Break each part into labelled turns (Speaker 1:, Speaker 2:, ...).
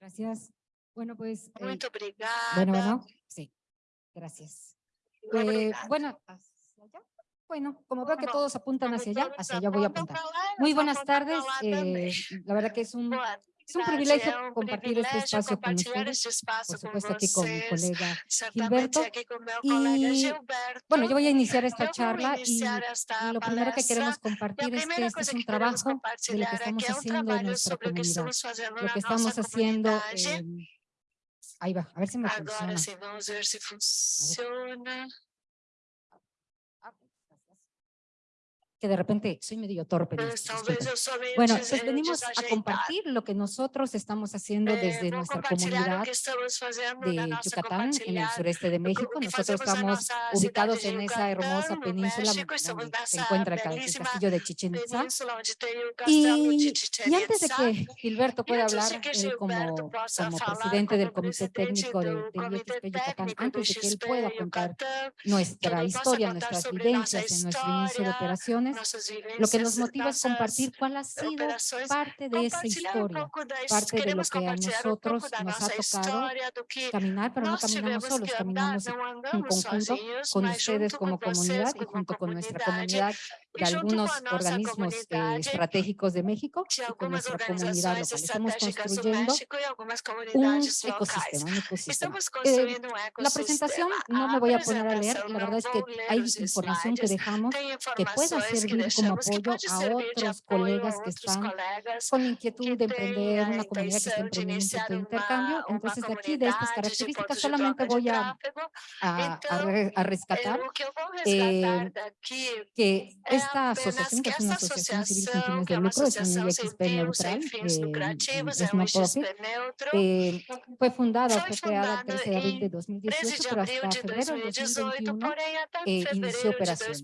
Speaker 1: Gracias. Bueno, pues...
Speaker 2: Muito eh, obrigada.
Speaker 1: Bueno, bueno, sí. Gracias. Eh, bueno, bueno, como veo que todos apuntan hacia allá, hacia allá voy a apuntar. Muy buenas tardes. Eh, la verdad que es un es un privilegio compartir este espacio con ustedes, por supuesto con aquí con mi colega Gilberto. Y bueno, yo voy a iniciar esta charla y, lo primero que queremos compartir es que este es un trabajo de lo que estamos haciendo en nuestra comunidad, lo que estamos haciendo en... Ahí va, a ver si me
Speaker 2: Ahora
Speaker 1: funciona.
Speaker 2: Sí, vamos a ver si funciona. A ver.
Speaker 1: que de repente soy medio torpe.
Speaker 2: Este,
Speaker 1: bueno,
Speaker 2: entonces
Speaker 1: venimos a compartir lo que nosotros estamos haciendo desde nuestra comunidad de Yucatán, en el sureste de México. Nosotros estamos ubicados en esa hermosa península donde se encuentra el castillo de Chichen Itza. Y, antes de que Gilberto pueda hablar
Speaker 2: eh,
Speaker 1: como, como presidente del Comité Técnico de, de Yucatán, antes de que él pueda contar nuestra historia, nuestras vivencias en nuestro inicio de operaciones, lo que nos motiva es compartir cuál ha sido parte de esa historia, parte de lo que a nosotros nos ha tocado caminar, pero no caminamos solos, caminamos en conjunto con ustedes como comunidad y junto con nuestra comunidad de algunos organismos eh, estratégicos de México y con nuestra comunidad local. Estamos construyendo un ecosistema. Un ecosistema. Eh, la presentación no me voy a poner a leer, la verdad es que hay información que dejamos que pueda servir como apoyo a otros colegas que están con la inquietud de emprender una comunidad que está emprendiendo este de intercambio. Entonces, de aquí, de estas características, solamente voy a, a, a rescatar eh, que es
Speaker 2: esta associação, que é uma associação civil sem fins
Speaker 1: eh,
Speaker 2: de
Speaker 1: lucro,
Speaker 2: é uma
Speaker 1: UXP
Speaker 2: neutral,
Speaker 1: é
Speaker 2: uma própria,
Speaker 1: eh, foi fundada,
Speaker 2: foi criada
Speaker 1: 13 de abril de 2018, pero hasta febrero
Speaker 2: de
Speaker 1: 2021 eh, inició operaciones.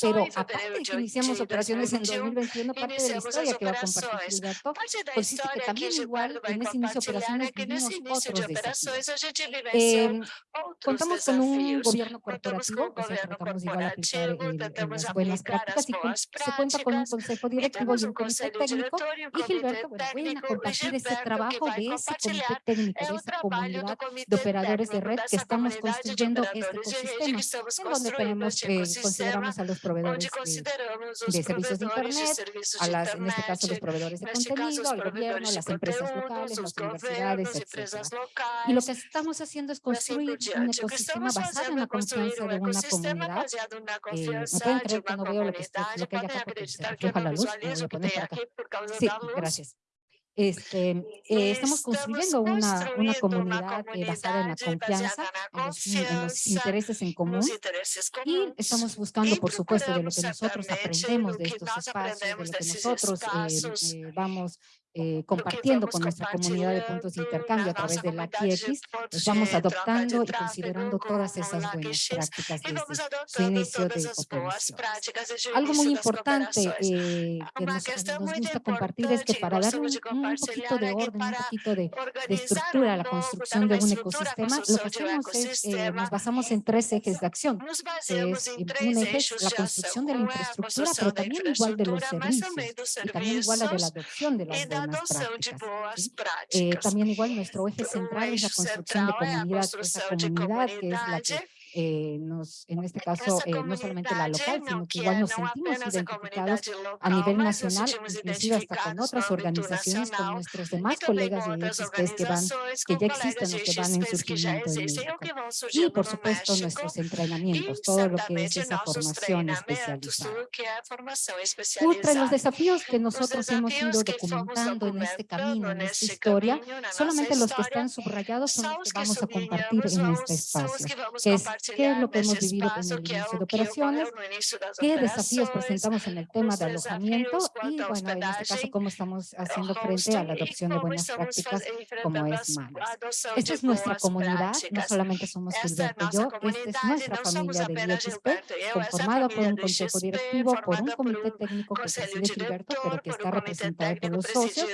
Speaker 1: Pero aparte de que iniciamos operaciones en
Speaker 2: 2021,
Speaker 1: parte de la historia pues que va a compartir Gilberto, consiste que también igual en ese inicio de operaciones vivimos otros desafíos. Eh, contamos con un gobierno corporativo,
Speaker 2: o
Speaker 1: sea, tratamos igual aplicar
Speaker 2: eh,
Speaker 1: las buenas prácticas y se cuenta con un consejo directivo y un comité técnico. Y Gilberto, bueno, vayan a compartir ese trabajo de ese comité técnico, de esa comunidad de operadores de red que estamos construyendo este ecosistema, en donde tenemos, consideramos a los proveedores de, de servicios de Internet, a las, en este caso los proveedores de contenido, al gobierno, las empresas locales, las universidades,
Speaker 2: etc.
Speaker 1: Y lo que estamos haciendo es construir un ecosistema basado en la confianza de una comunidad. Eh, me pueden creer que no veo lo que
Speaker 2: ya
Speaker 1: contesté,
Speaker 2: afloja
Speaker 1: la luz. Sí, gracias. Este, eh, estamos construyendo una, comunidad basada en la confianza, en los, intereses en común y estamos buscando, por supuesto, de lo que nosotros aprendemos de estos espacios, de lo que nosotros eh, eh vamos eh, compartiendo con nuestra comunidad de puntos de intercambio a través de la QX, pues vamos adoptando y considerando todas esas buenas prácticas desde su inicio de
Speaker 2: operación.
Speaker 1: Algo muy importante eh, que nos, nos, gusta compartir es que para dar un, un poquito de orden, un poquito de, de, estructura a la construcción de un ecosistema, lo que hacemos es, eh, nos basamos en tres ejes de acción. Es, un eje es la construcción de la infraestructura, pero también igual de los servicios y también igual a de la adopción de las buenas
Speaker 2: adoção de boas práticas.
Speaker 1: También igual nuestro eje central es la construcción de comunidad, comunidad que es la que eh, nos, en este caso, eh, no solamente la local, sino que igual nos sentimos identificados a nivel nacional, inclusive hasta con otras organizaciones, con nuestros demás colegas de IXP que, van, que ya existen o que van en surgimiento en México. Y, por supuesto, nuestros entrenamientos, todo lo que es esa formación especializada. Entre los desafíos que nosotros hemos ido documentando en este camino, en esta historia, solamente los que están subrayados son los que vamos a compartir en este espacio,
Speaker 2: que
Speaker 1: es qué es lo que hemos vivido en el inicio de operaciones, qué desafíos presentamos en el tema de alojamiento y, bueno, en este caso, cómo estamos haciendo frente a la adopción de buenas prácticas como es
Speaker 2: MANES.
Speaker 1: Esta es nuestra comunidad, no solamente somos Gilberto y yo, esta es nuestra
Speaker 2: este
Speaker 1: familia de
Speaker 2: BHP,
Speaker 1: conformada por un consejo directivo, por un comité técnico que preside Gilberto, pero que está representada por los socios,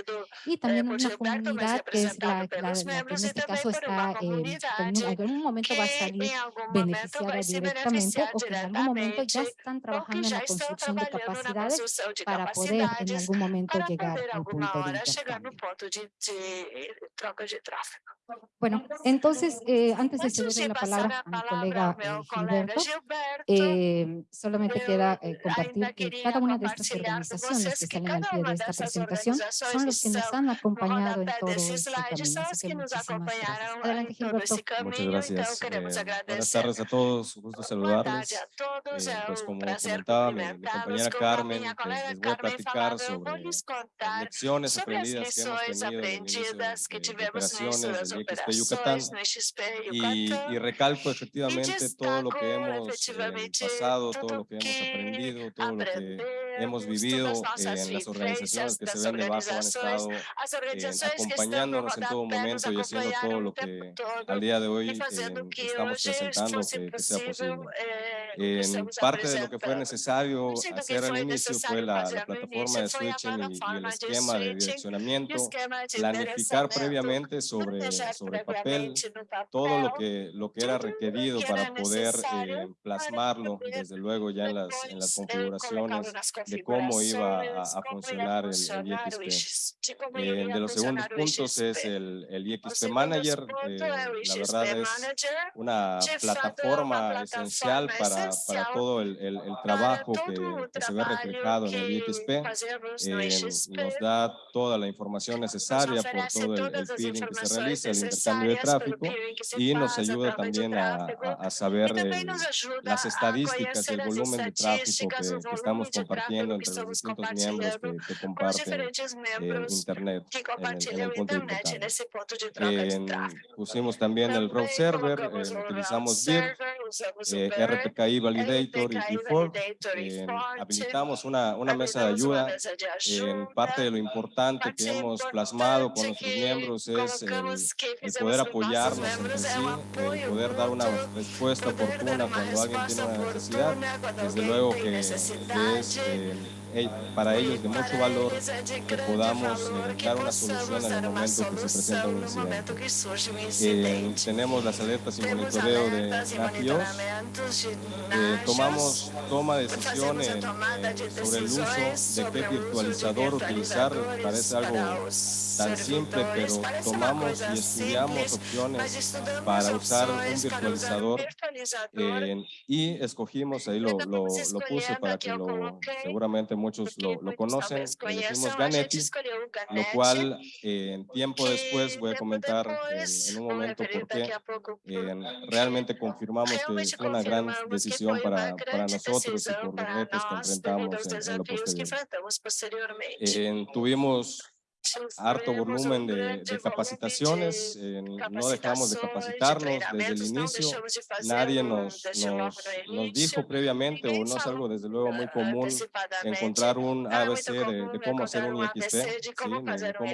Speaker 1: y también una comunidad que es la, la, la que en este caso está, eh, en,
Speaker 2: en
Speaker 1: algún momento va a salir
Speaker 2: de beneficiar
Speaker 1: directamente o que en algún momento ya están trabajando en la construcción de capacidades para poder en algún momento llegar al punto de intercambio. Bueno, entonces, eh, antes de
Speaker 2: ceder
Speaker 1: la palabra
Speaker 2: a
Speaker 1: mi colega eh, Gilberto, eh, solamente queda eh, compartir que cada una de estas organizaciones que están al pie de esta presentación son los que nos han acompañado en todo este camino. Así que muchísimas gracias. Adelante, Gilberto.
Speaker 3: Muchas gracias tardes a todos, eh, pues
Speaker 2: un gusto
Speaker 3: saludarles. Eh, pues como comentaba mi, mi compañera Carmen, pues les voy a platicar sobre las lecciones aprendidas que hemos tenido en
Speaker 2: eh,
Speaker 3: operaciones del Yucatán y, y, recalco efectivamente eh, todo lo que hemos eh, pasado, todo lo que hemos aprendido, todo lo que hemos vivido
Speaker 2: eh,
Speaker 3: en las organizaciones que se vean debajo han estado acompañándonos en todo momento y haciendo todo lo que al día de hoy estamos presentando
Speaker 2: lo
Speaker 3: que, que sea posible. Parte de lo que fue necesario hacer al inicio fue la, la plataforma de switching y, y, el esquema de direccionamiento, planificar previamente sobre, sobre papel todo lo que, lo que era requerido para poder eh, plasmarlo, desde luego ya en las, en las configuraciones de cómo iba a, a funcionar el, el IXP. Eh, de los segundos puntos es el, el IXP Manager, eh, la verdad es una
Speaker 2: plataforma
Speaker 3: plataforma esencial para, para todo el, el, el trabajo que, que, se ve reflejado en el IXP. Eh, nos da toda la información necesaria por todo el, el peering que se realiza, el intercambio de tráfico y nos ayuda también a, a, a saber el, las estadísticas, el volumen de tráfico que, que estamos compartiendo entre los distintos eh,
Speaker 2: miembros
Speaker 3: que, que comparten eh, Internet en, en el punto importante.
Speaker 2: Eh,
Speaker 3: pusimos también el route server, eh, utilizamos
Speaker 2: decir,
Speaker 3: eh, RPKI Validator y
Speaker 2: Default.
Speaker 3: Eh, habilitamos una, una mesa de ayuda.
Speaker 2: Eh,
Speaker 3: parte de lo importante que hemos plasmado con nuestros miembros es el, el poder apoyarnos entre sí, el poder dar una respuesta oportuna cuando alguien tiene una necesidad. Desde luego que, que es em, para ellos de mucho valor que podamos eh, dar una solución en el momento que se presenta un incidente. Eh, tenemos las alertas y monitoreo de
Speaker 2: nafios,
Speaker 3: eh, tomamos toma de decisiones
Speaker 2: eh,
Speaker 3: sobre el uso de qué virtualizador utilizar, parece algo tan simple, pero tomamos y estudiamos opciones para usar un virtualizador eh, y escogimos, ahí lo, lo, lo, puse para que lo, seguramente muchos lo, lo conocen, le decimos Ganetti, lo cual eh, en eh,
Speaker 2: tiempo
Speaker 3: después voy a comentar
Speaker 2: eh,
Speaker 3: en un momento
Speaker 2: porque
Speaker 3: eh, realmente confirmamos que fue una gran decisión para, para nosotros y por los retos que enfrentamos en, en lo posterior. Eh, tuvimos harto volumen de, de capacitaciones, eh, no dejamos de capacitarnos desde el inicio, nadie nos, nos, nos, dijo previamente o no es algo desde luego muy común encontrar un ABC de, de cómo hacer un IXP, ¿sí? de cómo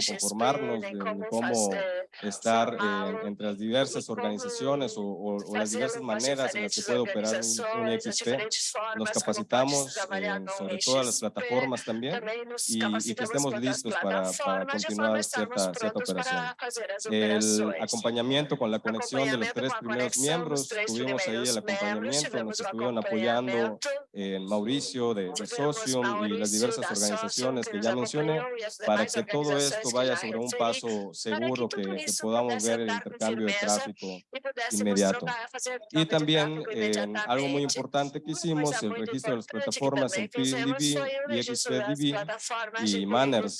Speaker 3: conformarnos, de, de cómo estar eh, entre las diversas organizaciones o, o, o, las diversas maneras en las que puede operar un, un IXP. Nos capacitamos eh, sobre todas las plataformas también y, y que estemos listos para, para continuar cierta, cierta operación. El acompañamiento con la conexión de los tres primeros miembros, tuvimos ahí el acompañamiento, nos estuvieron apoyando en Mauricio de, de Socium y las diversas organizaciones
Speaker 2: que
Speaker 3: ya mencioné, para que todo esto vaya sobre un paso seguro, que, podamos ver el intercambio de tráfico inmediato. Y también eh, algo muy importante que hicimos, el registro de las plataformas en
Speaker 2: PDB
Speaker 3: y XPDB y Manners,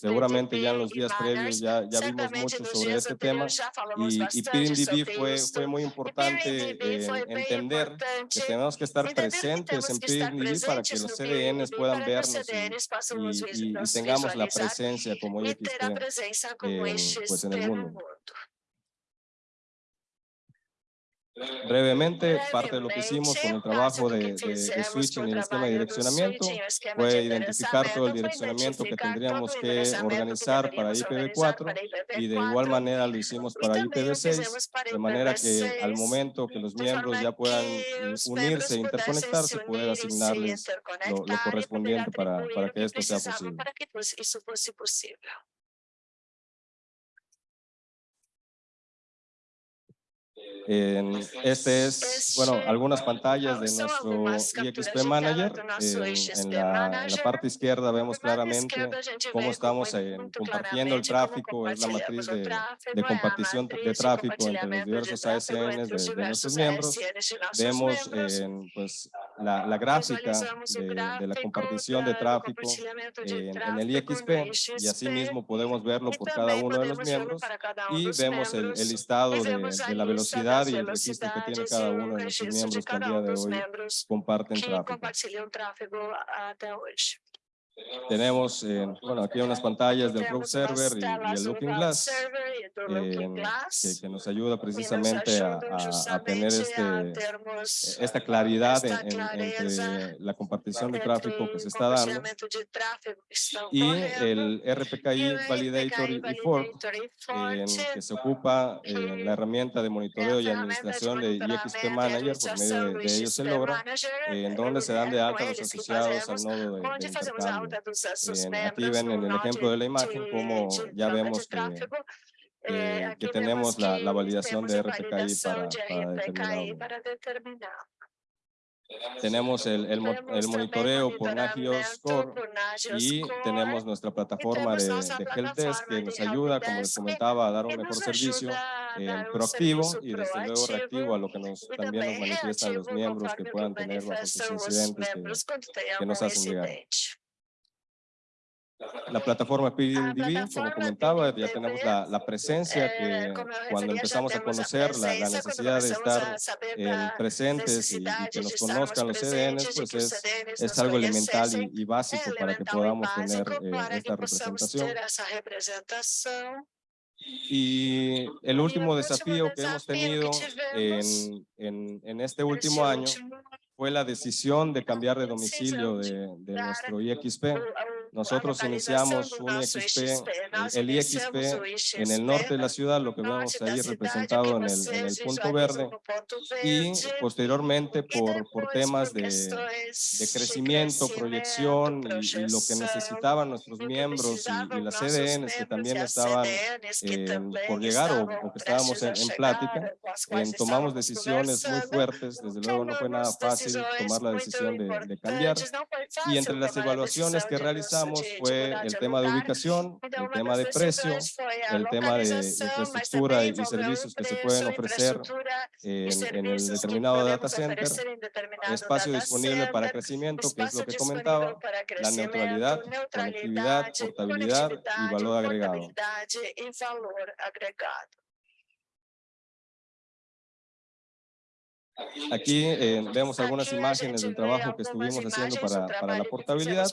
Speaker 3: Seguramente ya en los días previos ya, vimos mucho sobre este tema y, y PIRINDB fue, fue muy importante entender que tenemos que estar presentes en PIRINDB para que los CDNs puedan vernos y, tengamos la presencia como
Speaker 2: ellos
Speaker 3: eh, pues en el mundo brevemente, parte de lo que hicimos con el trabajo de, de, de
Speaker 2: switch
Speaker 3: en el esquema de direccionamiento. fue identificar todo el direccionamiento que tendríamos que organizar para IPv4 y de igual manera lo hicimos para IPv6, de manera que al momento que los miembros ya puedan unirse e interconectarse, poder asignarles lo, lo
Speaker 2: correspondiente para, para que esto sea posible.
Speaker 3: En- este es,
Speaker 2: Este,
Speaker 3: bueno, algunas pantallas de nuestro IXP Manager. En, en la, en la parte izquierda vemos claramente cómo estamos compartiendo el tráfico, es la matriz
Speaker 2: compartilhamos o
Speaker 3: de, de compartición de
Speaker 2: matriz
Speaker 3: tráfico entre los
Speaker 2: de
Speaker 3: diversos ASNs de, de nuestros miembros. Vemos pues, la, la gráfica de, de la compartición de tráfico en, en el IXP y asimismo podemos verlo por cada uno de los miembros y vemos el, el listado de, la velocidad y el registro que tiene cada uno de nuestros miembros que al día de hoy comparten tráfico. Tenemos, eh, bueno, aquí unas pantallas del
Speaker 2: Temos
Speaker 3: Server y, y el Looking Glass eh, que, que nos ayuda precisamente a, a- a tener este, esta claridad en- en- entre la compartición de tráfico que se está dando y el RPKI Validator y Fork
Speaker 2: e Forte,
Speaker 3: que se ocupa en la herramienta de monitoreo y administración de IXP Manager, por medio de, de ellos se logra, en donde se dan de alta los asociados al nodo de, de
Speaker 2: onde fazemos a
Speaker 3: intercambio.
Speaker 2: alta dos nossos
Speaker 3: En-
Speaker 2: membros
Speaker 3: aquí ven en el ejemplo de la imagen
Speaker 2: de
Speaker 3: ya vemos que,
Speaker 2: Eh,
Speaker 3: que tenemos la, la validación
Speaker 2: temos
Speaker 3: de RPKI para, para determinado. Tenemos el, el, el monitoreo por Nagios
Speaker 2: monitoramento
Speaker 3: Core
Speaker 2: por Nagios
Speaker 3: y tenemos nuestra plataforma de, de Helpdesk que nos ayuda, como les comentaba, a dar un mejor servicio eh, proactivo y desde luego reactivo a lo que nos, también nos
Speaker 2: também
Speaker 3: manifiestan los miembros que puedan tener bajo sus incidentes que, que nos hacen llegar. La plataforma PDDB, como
Speaker 2: plataforma
Speaker 3: comentaba, ya tenemos la, la presencia
Speaker 2: Eh,
Speaker 3: que
Speaker 2: como
Speaker 3: cuando empezamos a conocer la, la necesidad de estar eh, presentes y, y que nos conozcan los CDNs, pues es, es algo elemental y, y básico para que podamos tener eh, esta representación. Y el último
Speaker 2: último
Speaker 3: desafío que hemos tenido en, en, en este último año fue la decisión de cambiar de domicilio de, de nuestro IXP. Nosotros iniciamos un IXP, el IXP en el norte de la ciudad, lo que vemos ahí representado
Speaker 2: que
Speaker 3: en el, en el punto verde, y posteriormente
Speaker 2: E
Speaker 3: por, por temas de, de crecimiento, proyección y- y, lo que necesitaban nuestros
Speaker 2: que
Speaker 3: miembros y, y las CDNs que
Speaker 2: membros
Speaker 3: también
Speaker 2: e
Speaker 3: estaban
Speaker 2: que
Speaker 3: eh, por llegar o, o que estábamos en, en plática, eh, tomamos decisiones muy fuertes, desde luego no fue nada fácil tomar la decisión de, de cambiar. Y entre las evaluaciones que realizamos
Speaker 2: de- de
Speaker 3: fue el
Speaker 2: de
Speaker 3: tema de ubicación, el tema de precio,
Speaker 2: a
Speaker 3: el tema de
Speaker 2: localização, mas
Speaker 3: infraestructura y servicios que se pueden ofrecer en, en el determinado data center, espacio disponible para crecimiento, que es lo que comentaba, la neutralidad, conectividad, portabilidad y valor agregado. Aquí eh, vemos algunas
Speaker 2: Aqui a
Speaker 3: imágenes del trabajo que estuvimos haciendo para, para la portabilidad.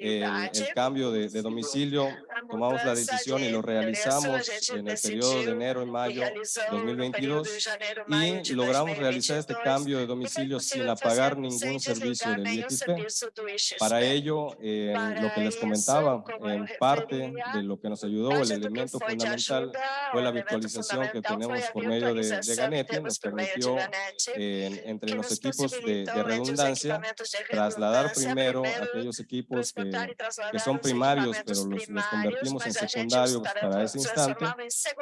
Speaker 3: El, el cambio de, de domicilio,
Speaker 2: A
Speaker 3: tomamos la decisión y lo realizamos en el periodo de enero y mayo
Speaker 2: realizou no período
Speaker 3: 2022
Speaker 2: de janeiro, maio
Speaker 3: y logramos realizar este
Speaker 2: 2022,
Speaker 3: cambio de domicilio sin
Speaker 2: possível
Speaker 3: apagar
Speaker 2: sem
Speaker 3: ningún servicio del IXP. Para ello, eh, lo que les comentaba, en parte de lo que nos ayudó, el elemento fundamental fue la virtualización que tenemos por medio de, de Ganeti, nos permitió eh, entre los equipos de, de redundancia trasladar primero aquellos equipos que, que son
Speaker 2: os
Speaker 3: primarios, pero los, los convertimos en
Speaker 2: os
Speaker 3: secundarios para ese instante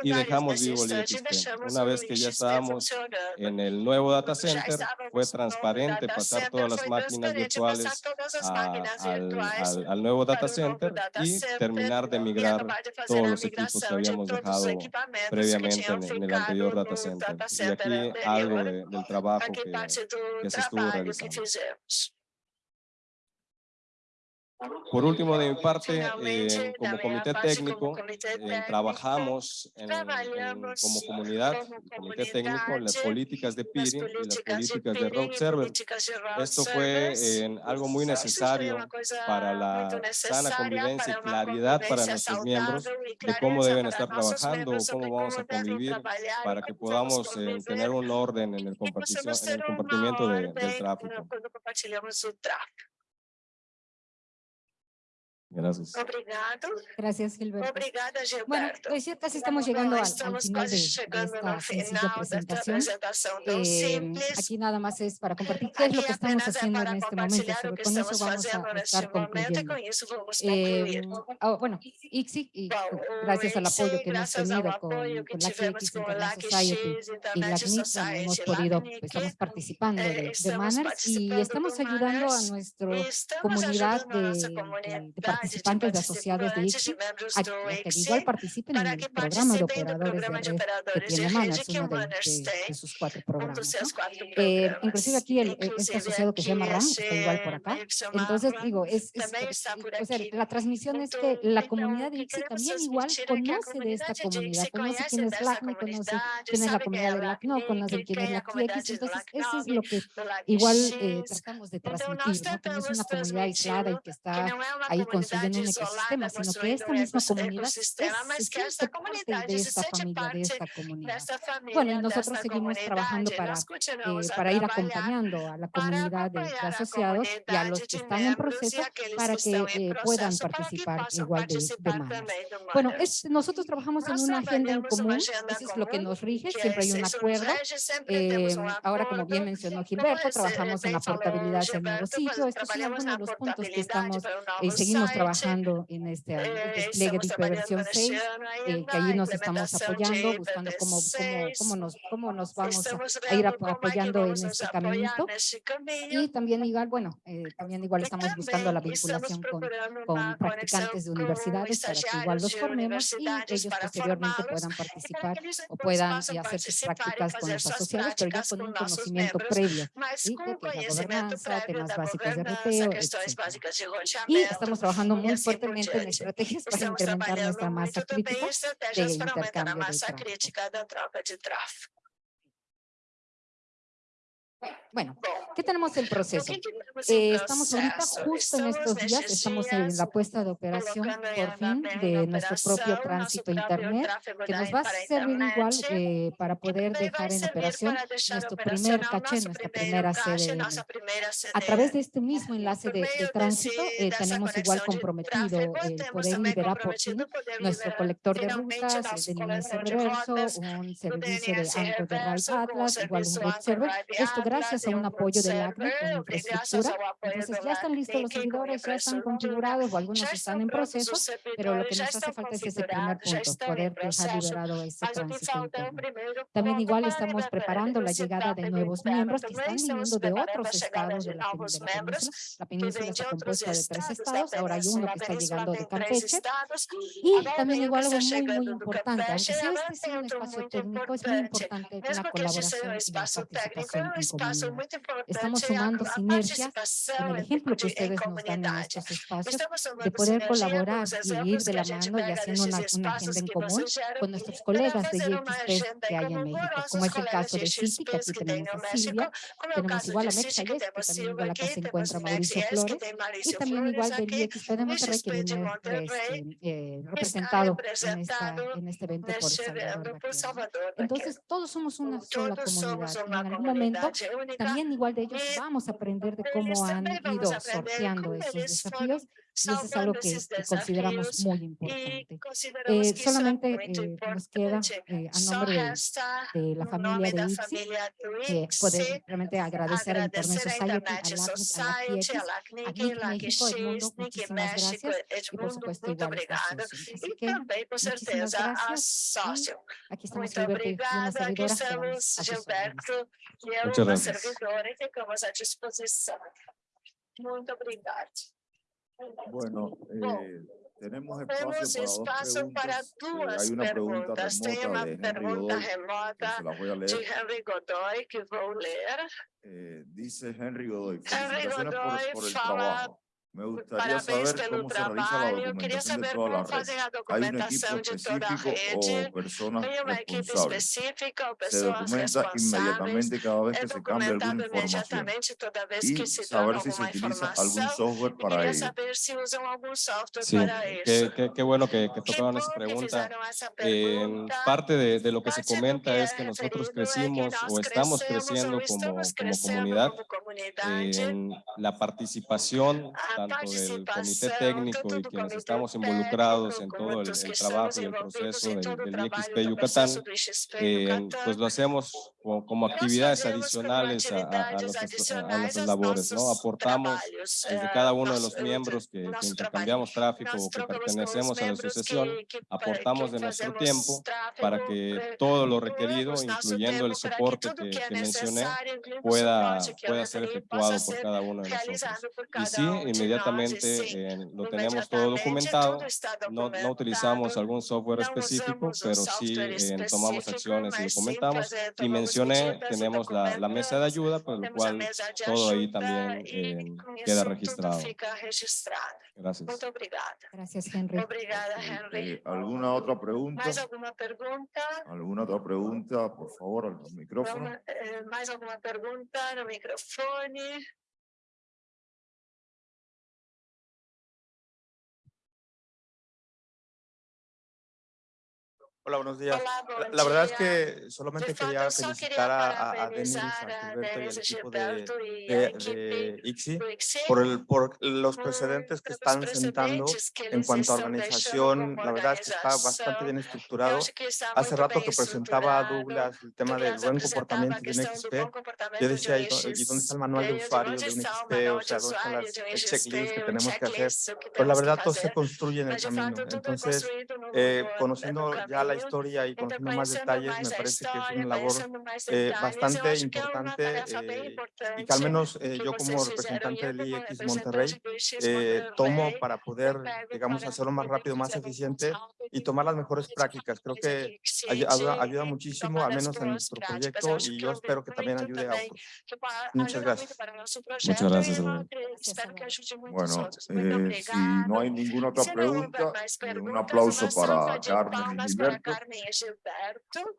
Speaker 3: y dejamos vivo el
Speaker 2: deixamos
Speaker 3: Una vez que ya estábamos en el nuevo data
Speaker 2: Já
Speaker 3: center, fue transparente pasar todas las máquinas virtuales a- al, al- al nuevo data center y terminar de migrar todos los equipos que habíamos dejado previamente en, en el anterior data center. Y aquí algo de- del trabajo que,
Speaker 2: parte do
Speaker 3: que
Speaker 2: trabalho que fizemos.
Speaker 3: Por último, de mi parte, eh, como comité técnico, eh, trabajamos en- en- como comunidad, comité técnico, en las políticas de peering y las
Speaker 2: políticas de
Speaker 3: road server. Esto fue eh, algo muy necesario para la sana convivencia y claridad para nuestros miembros de cómo deben estar trabajando, cómo vamos a convivir, para que podamos eh, tener un orden en el, en el compartimiento de- del tráfico. Gracias.
Speaker 2: Obrigado.
Speaker 1: Gracias, Gilberto.
Speaker 2: Obrigada, Gilberto.
Speaker 1: Bueno, pues ya casi estamos llegando al, al final de, de esta sencilla presentación. Eh, aquí nada más es para compartir qué es lo que estamos haciendo en este momento,
Speaker 2: pero
Speaker 1: con eso vamos a estar concluyendo. Eh, oh, bueno, ICSI, y gracias al apoyo que hemos tenido con, con la
Speaker 2: KX
Speaker 1: Society y la CNIC, hemos podido, pues, estamos participando de, de Manners y estamos ayudando a
Speaker 2: nuestra
Speaker 1: comunidad de, de, de participantes de asociados de ICSI a que igual participen en el programa de operadores de red que tiene
Speaker 2: Manas,
Speaker 1: uno de, de, de sus cuatro programas. ¿no? Eh, inclusive aquí el, este asociado que se llama RAM, está igual por acá. Entonces, digo, es, es,
Speaker 2: eh,
Speaker 1: es o sea, la transmisión es que la comunidad de ICSI también igual conoce de esta comunidad, conoce quién es LACNO, conoce quién es la comunidad de LACNO, conoce quién es la
Speaker 2: TX.
Speaker 1: Entonces, eso es lo que igual eh, tratamos de transmitir, ¿no? que no es una comunidad aislada y que está ahí
Speaker 2: con
Speaker 1: construyendo un ecosistema, sino que esta misma comunidad es, se siente parte de esta familia, de esta comunidad. Bueno, y nosotros seguimos trabajando para, eh, para ir acompañando a la comunidad de, asociados y a los que están en proceso para
Speaker 2: que
Speaker 1: eh, puedan participar igual de, de
Speaker 2: manos.
Speaker 1: Bueno, es, nosotros trabajamos en una agenda en común, eso es lo que nos rige, siempre hay un acuerdo. Eh, ahora, como bien mencionó Gilberto, trabajamos en la portabilidad en nuevo sitio, estos son algunos de los puntos que estamos,
Speaker 2: y
Speaker 1: seguimos trabajando en este despliegue de hiperversión 6, eh, que
Speaker 2: allí
Speaker 1: nos estamos apoyando, buscando cómo, cómo, cómo, nos, cómo nos vamos a, ir apoyando en este caminito. Y también igual, bueno, eh, también igual estamos buscando la vinculación con, con practicantes de universidades para que igual los formemos y ellos posteriormente puedan participar o puedan eh, hacer sus prácticas con los asociados, pero ya con un conocimiento previo ¿sí? de que la gobernanza, temas básicos de ruteo,
Speaker 2: etc.
Speaker 1: Y estamos trabajando trabajando
Speaker 2: muito importante
Speaker 1: fuertemente en para
Speaker 2: Estamos
Speaker 1: incrementar nuestra massa
Speaker 2: crítica. Estamos
Speaker 1: trabalhando
Speaker 2: muito também
Speaker 1: estratégias
Speaker 2: para aumentar a massa crítica da troca de tráfego.
Speaker 1: Bueno, ¿qué tenemos el proceso? Eh, estamos ahorita justo en estos días, estamos en la puesta de operación por fin de nuestro propio tránsito internet, que nos va a servir igual eh, para poder dejar en operación nuestro primer caché, nuestra primera
Speaker 2: sede.
Speaker 1: A través de este mismo enlace de, tránsito eh, tenemos igual comprometido el poder liberar por fin nuestro colector de rutas,
Speaker 2: de
Speaker 1: reverso, un servicio de Anchor de
Speaker 2: Rail
Speaker 1: Atlas, igual un
Speaker 2: observer.
Speaker 1: Esto gracias a un apoyo del ACNE
Speaker 2: en
Speaker 1: infraestructura. Entonces ya están listos los servidores, ya están configurados o algunos están en proceso, pero lo que nos hace falta es ese primer punto, poder dejar liberado ese tránsito interno. También igual estamos preparando la llegada de nuevos miembros que están viniendo de otros estados
Speaker 2: de
Speaker 1: la, de la península. La península está compuesta de tres
Speaker 2: estados,
Speaker 1: ahora hay uno que está llegando de Campeche. Y también igual algo muy, muy importante, aunque sea este sea un espacio técnico, es muy
Speaker 2: importante
Speaker 1: la colaboración y la participación en Estamos sumando sinergias en el ejemplo que ustedes nos dan en estos espacios, de poder colaborar y ir de la mano y haciendo una, una agenda en común con nuestros colegas de YXP que hay en México, como es el caso
Speaker 2: de
Speaker 1: Sisi, que aquí tenemos a Silvia, tenemos igual a Mexa
Speaker 2: que este
Speaker 1: también igual acá se encuentra Mauricio Flores, y también igual
Speaker 2: de
Speaker 1: YXP de Monterrey, que viene este, eh,
Speaker 2: eh
Speaker 1: representado en, en, este evento por Salvador. Entonces, todos somos una sola comunidad. En algún momento también igual de ellos vamos a aprender de cómo han ido sorteando esos desafíos. Y eso es algo que, que consideramos muy importante. Eh, solamente eh, nos queda, eh, a nombre de, de, la familia de
Speaker 2: ICSI,
Speaker 1: que poder realmente agradecer a Internet Society, a la
Speaker 2: CNIC, a la
Speaker 1: México,
Speaker 2: el mundo,
Speaker 1: muchísimas gracias. Y por supuesto, igual a Así que, muchísimas gracias.
Speaker 2: Y
Speaker 1: aquí estamos Gilberto y una servidora.
Speaker 2: Gilberto e
Speaker 3: eu,
Speaker 2: uma servidora, ficamos à disposição. Muito obrigada.
Speaker 4: Bueno, tenemos espacio,
Speaker 2: para,
Speaker 4: preguntas. remota de Henry Godoy,
Speaker 2: que
Speaker 4: dice Henry Godoy,
Speaker 2: Henry Godoy
Speaker 4: por, me gustaría
Speaker 2: Parabéns
Speaker 4: saber
Speaker 2: pelo
Speaker 4: cómo se realiza la
Speaker 2: trabalho. Eu queria
Speaker 4: documentación de
Speaker 2: saber
Speaker 4: toda la
Speaker 2: como
Speaker 4: red.
Speaker 2: fazem a
Speaker 4: Hay un equipo
Speaker 2: documentação de toda a
Speaker 4: específico
Speaker 2: rede.
Speaker 4: o personas
Speaker 2: Tem uma equipe
Speaker 4: responsables.
Speaker 2: específica ou
Speaker 4: Se
Speaker 2: pessoas
Speaker 4: documenta
Speaker 2: responsáveis.
Speaker 4: inmediatamente cada vez
Speaker 2: É
Speaker 4: que se cambia alguna
Speaker 2: documentado
Speaker 4: información.
Speaker 2: imediatamente toda vez
Speaker 4: Y
Speaker 2: que se dá
Speaker 4: saber si se
Speaker 2: alguma
Speaker 4: utiliza algún
Speaker 2: informação.
Speaker 4: software para
Speaker 2: queria
Speaker 4: ello.
Speaker 2: saber se usam algum software
Speaker 3: Sí,
Speaker 2: para
Speaker 3: qué,
Speaker 2: isso.
Speaker 3: qué- qué bueno que, que
Speaker 2: Que
Speaker 3: tocaban esa
Speaker 2: que
Speaker 3: pregunta. Eh, parte de, de lo que se comenta
Speaker 2: que
Speaker 3: es que nosotros crecimos o estamos
Speaker 2: crescemos
Speaker 3: creciendo
Speaker 2: ou
Speaker 3: como,
Speaker 2: estamos
Speaker 3: como
Speaker 2: crescendo
Speaker 3: comunidad
Speaker 2: como comunidade.
Speaker 3: en la participación
Speaker 2: a
Speaker 3: tanto del comité técnico y quienes estamos involucrados en
Speaker 2: como
Speaker 3: todo el, el trabajo y el proceso del, del IXP Yucatán, eh, pues lo hacemos co- como
Speaker 2: Nós
Speaker 3: actividades
Speaker 2: como
Speaker 3: adicionales a, a- a nuestras, a nuestras labores, ¿no? Aportamos desde
Speaker 2: eh,
Speaker 3: cada uno de los miembros que, que intercambiamos tráfico o que pertenecemos a la asociación,
Speaker 2: pa-
Speaker 3: aportamos de nuestro
Speaker 2: fazemos
Speaker 3: tiempo
Speaker 2: tráfego,
Speaker 3: para que
Speaker 2: eh,
Speaker 3: todo lo requerido, incluyendo el soporte que,
Speaker 2: que
Speaker 3: mencioné, pueda, pueda ser efectuado por cada uno de nosotros. Y sí, inmediatamente eh, lo tenemos todo documentado. No, no utilizamos algún software específico, pero sí eh, tomamos acciones y documentamos. Y
Speaker 2: tomamos
Speaker 3: mencioné, tenemos la, la mesa de ayuda, por lo cual todo ahí también eh, queda registrado. Gracias.
Speaker 1: Gracias, Henry.
Speaker 2: Obrigada, Henry.
Speaker 4: Eh, ¿Alguna otra pregunta? ¿Alguna otra pregunta? Por favor, al micrófono.
Speaker 2: Eh, mais alguma pergunta
Speaker 5: Hola, buenos días.
Speaker 2: Olá,
Speaker 5: La,
Speaker 2: bom
Speaker 5: la verdad es
Speaker 2: dia.
Speaker 5: que solamente quería felicitar a, a, a Denis, a
Speaker 2: a
Speaker 5: Gilberto y al
Speaker 2: a
Speaker 5: equipo de,
Speaker 2: a
Speaker 5: de, de ICSI por, el, por los precedentes que están sentando en cuanto a organización. La verdad es que está bastante bien estructurado. Hace rato que presentaba
Speaker 2: estruturado.
Speaker 5: Douglas el tema del buen comportamiento
Speaker 2: a
Speaker 5: de un XP. Yo
Speaker 2: de
Speaker 5: decía, ¿y, dó- y dónde está el manual de usuario de un XP? O sea, ¿dónde están las,
Speaker 2: de um
Speaker 5: el
Speaker 2: XP,
Speaker 5: checklist que tenemos que hacer?
Speaker 2: checklist, o que
Speaker 5: Pues la verdad todo se construye en el camino. Entonces, eh,
Speaker 2: no-
Speaker 5: conociendo
Speaker 2: no
Speaker 5: ya la. Historia y conociendo más detalles, me parece que es una labor eh, bastante importante eh, y que al menos eh, yo como representante del
Speaker 2: representante
Speaker 5: Monterrey eh, tomo para poder, digamos, hacerlo más rápido, más eficiente y tomar las mejores prácticas. Creo que ayuda, ayuda muchísimo, al menos en nuestro proyecto y yo espero que también ayude a otros. Muchas gracias.
Speaker 2: projeto
Speaker 3: gracias,
Speaker 4: Bueno, eh, si no hay ninguna otra pregunta, un aplauso para Carmen y Gilberto.
Speaker 2: Carmen e Gilberto.